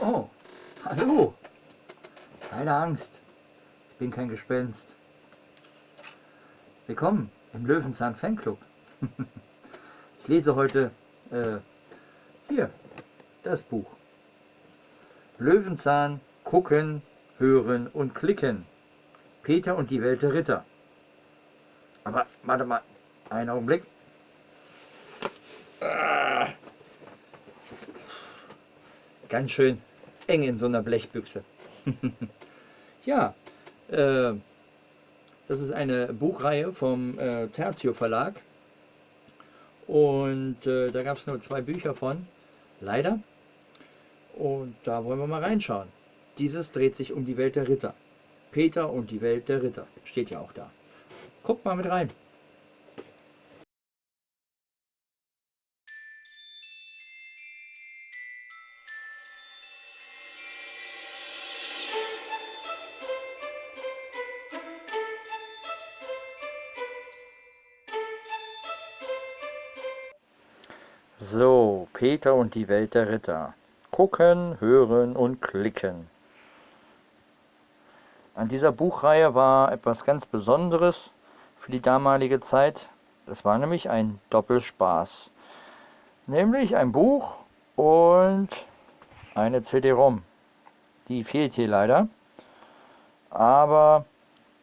Oh, hallo. Keine Angst. Ich bin kein Gespenst. Willkommen im Löwenzahn Fanclub. ich lese heute äh, hier das Buch. Löwenzahn gucken, hören und klicken. Peter und die Welt der Ritter. Aber warte mal, einen Augenblick. Ah. Ganz schön eng in so einer Blechbüchse. ja, äh, das ist eine Buchreihe vom äh, Tertio Verlag. Und äh, da gab es nur zwei Bücher von, leider. Und da wollen wir mal reinschauen. Dieses dreht sich um die Welt der Ritter. Peter und die Welt der Ritter. Steht ja auch da. Guckt mal mit rein. So, Peter und die Welt der Ritter. Gucken, hören und klicken. An dieser Buchreihe war etwas ganz Besonderes für die damalige Zeit. Das war nämlich ein Doppelspaß. Nämlich ein Buch und eine CD-ROM. Die fehlt hier leider. Aber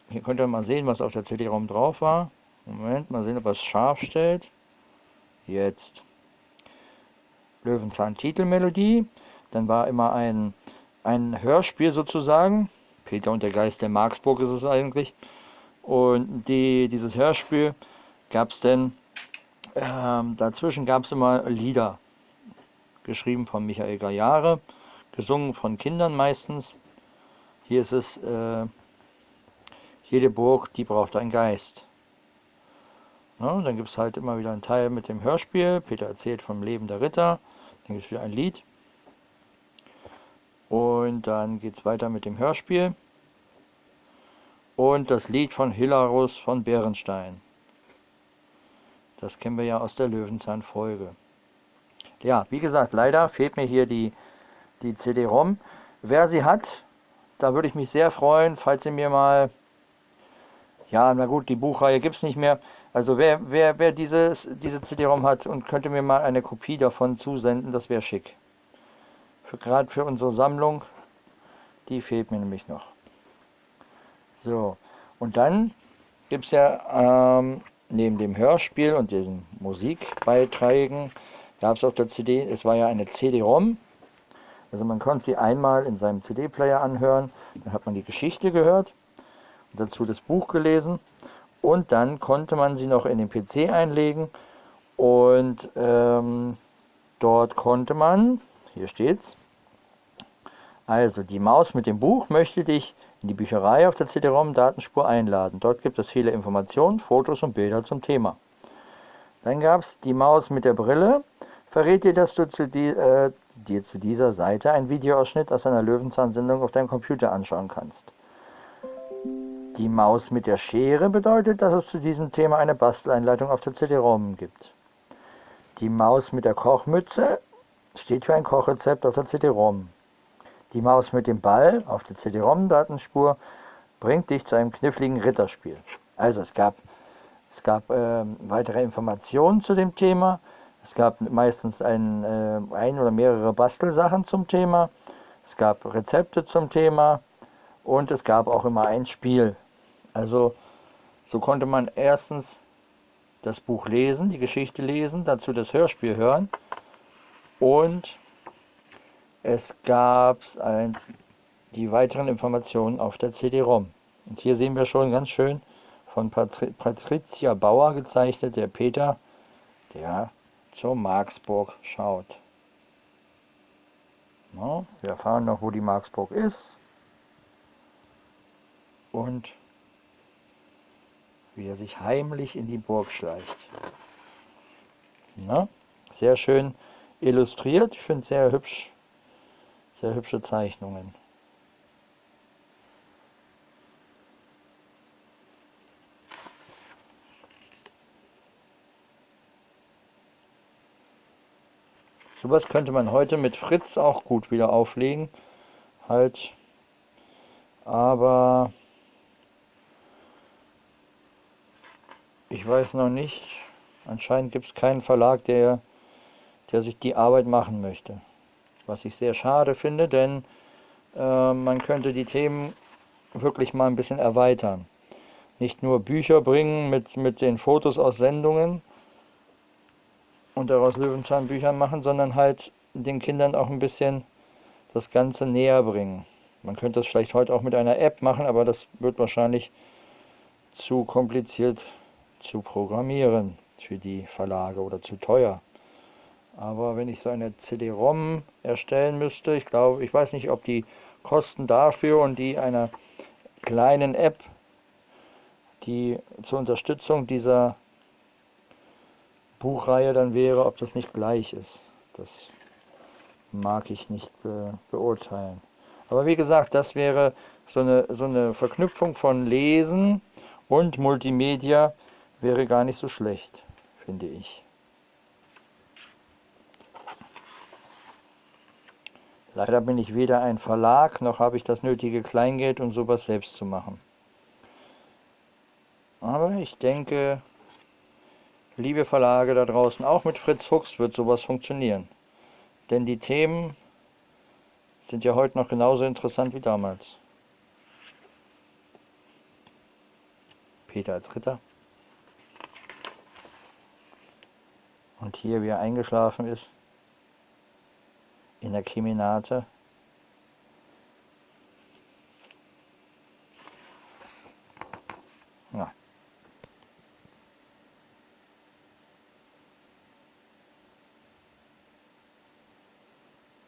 hier könnt ihr mal sehen, was auf der CD-ROM drauf war. Moment, mal sehen, ob es scharf stellt. Jetzt. Löwenzahn Titelmelodie. Dann war immer ein, ein Hörspiel sozusagen. Peter und der Geist der Marksburg ist es eigentlich. Und die, dieses Hörspiel gab es dann, ähm, dazwischen gab es immer Lieder, geschrieben von Michael Gajare, gesungen von Kindern meistens. Hier ist es, äh, jede Burg, die braucht einen Geist. Ja, dann gibt es halt immer wieder einen Teil mit dem Hörspiel. Peter erzählt vom Leben der Ritter. Es wieder ein Lied. Und dann geht es weiter mit dem Hörspiel. Und das Lied von Hilarus von Bärenstein. Das kennen wir ja aus der Löwenzahn-Folge. Ja, wie gesagt, leider fehlt mir hier die, die CD-ROM. Wer sie hat, da würde ich mich sehr freuen, falls sie mir mal... Ja, na gut, die Buchreihe gibt es nicht mehr. Also wer, wer, wer dieses, diese CD-ROM hat und könnte mir mal eine Kopie davon zusenden, das wäre schick für gerade für unsere Sammlung. Die fehlt mir nämlich noch. So, und dann gibt es ja ähm, neben dem Hörspiel und diesen Musikbeiträgen, gab es auf der CD, es war ja eine CD-ROM. Also man konnte sie einmal in seinem CD-Player anhören, dann hat man die Geschichte gehört und dazu das Buch gelesen und dann konnte man sie noch in den PC einlegen und ähm, dort konnte man hier steht's. Also, die Maus mit dem Buch möchte dich in die Bücherei auf der CD-ROM-Datenspur einladen. Dort gibt es viele Informationen, Fotos und Bilder zum Thema. Dann gab es die Maus mit der Brille. Verrät dir, dass du zu die, äh, dir zu dieser Seite einen Videoausschnitt aus einer Löwenzahn-Sendung auf deinem Computer anschauen kannst. Die Maus mit der Schere bedeutet, dass es zu diesem Thema eine Basteleinleitung auf der CD-ROM gibt. Die Maus mit der Kochmütze steht für ein Kochrezept auf der CD-ROM. Die Maus mit dem Ball auf der CD-ROM-Datenspur bringt dich zu einem kniffligen Ritterspiel. Also es gab, es gab äh, weitere Informationen zu dem Thema. Es gab meistens ein, äh, ein oder mehrere Bastelsachen zum Thema. Es gab Rezepte zum Thema und es gab auch immer ein Spiel. Also so konnte man erstens das Buch lesen, die Geschichte lesen, dazu das Hörspiel hören und es gab ein, die weiteren Informationen auf der CD-ROM. Und hier sehen wir schon ganz schön von Patri Patricia Bauer gezeichnet, der Peter, der zur Marksburg schaut. Wir erfahren noch, wo die Marksburg ist. Und wie er sich heimlich in die Burg schleicht. Na, sehr schön illustriert. Ich finde sehr hübsch, sehr hübsche Zeichnungen. Sowas könnte man heute mit Fritz auch gut wieder auflegen. Halt. Aber ich weiß noch nicht. Anscheinend gibt es keinen Verlag, der, der sich die Arbeit machen möchte. Was ich sehr schade finde, denn äh, man könnte die Themen wirklich mal ein bisschen erweitern. Nicht nur Bücher bringen mit, mit den Fotos aus Sendungen und daraus Löwenzahnbüchern machen, sondern halt den Kindern auch ein bisschen das Ganze näher bringen. Man könnte das vielleicht heute auch mit einer App machen, aber das wird wahrscheinlich zu kompliziert zu programmieren für die Verlage oder zu teuer. Aber wenn ich so eine CD-ROM erstellen müsste, ich glaube, ich weiß nicht, ob die Kosten dafür und die einer kleinen App, die zur Unterstützung dieser Buchreihe dann wäre, ob das nicht gleich ist. Das mag ich nicht be beurteilen. Aber wie gesagt, das wäre so eine, so eine Verknüpfung von Lesen und Multimedia wäre gar nicht so schlecht, finde ich. Leider bin ich weder ein Verlag, noch habe ich das nötige Kleingeld, um sowas selbst zu machen. Aber ich denke, liebe Verlage da draußen, auch mit Fritz Fuchs wird sowas funktionieren. Denn die Themen sind ja heute noch genauso interessant wie damals. Peter als Ritter. Und hier, wie er eingeschlafen ist in der Keminate. Ja.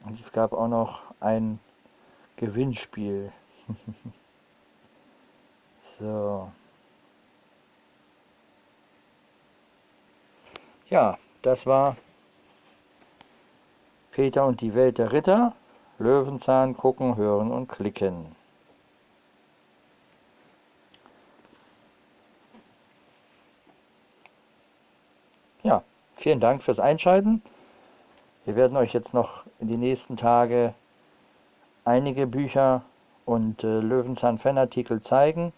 Und es gab auch noch ein Gewinnspiel. so. Ja, das war Peter und die Welt der Ritter, Löwenzahn gucken, hören und klicken. Ja, vielen Dank fürs Einschalten. Wir werden euch jetzt noch in die nächsten Tage einige Bücher und äh, Löwenzahn-Fanartikel zeigen.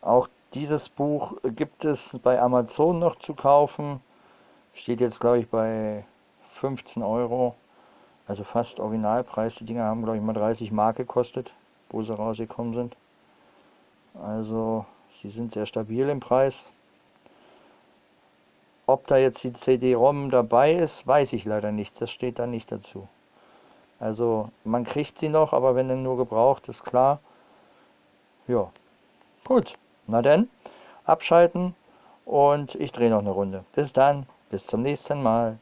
Auch dieses Buch gibt es bei Amazon noch zu kaufen. Steht jetzt, glaube ich, bei 15 Euro, also fast Originalpreis. Die Dinger haben, glaube ich, mal 30 Mark gekostet, wo sie rausgekommen sind. Also, sie sind sehr stabil im Preis. Ob da jetzt die CD-ROM dabei ist, weiß ich leider nicht. Das steht da nicht dazu. Also, man kriegt sie noch, aber wenn dann nur gebraucht, ist klar. Ja, gut. Na denn, abschalten und ich drehe noch eine Runde. Bis dann, bis zum nächsten Mal.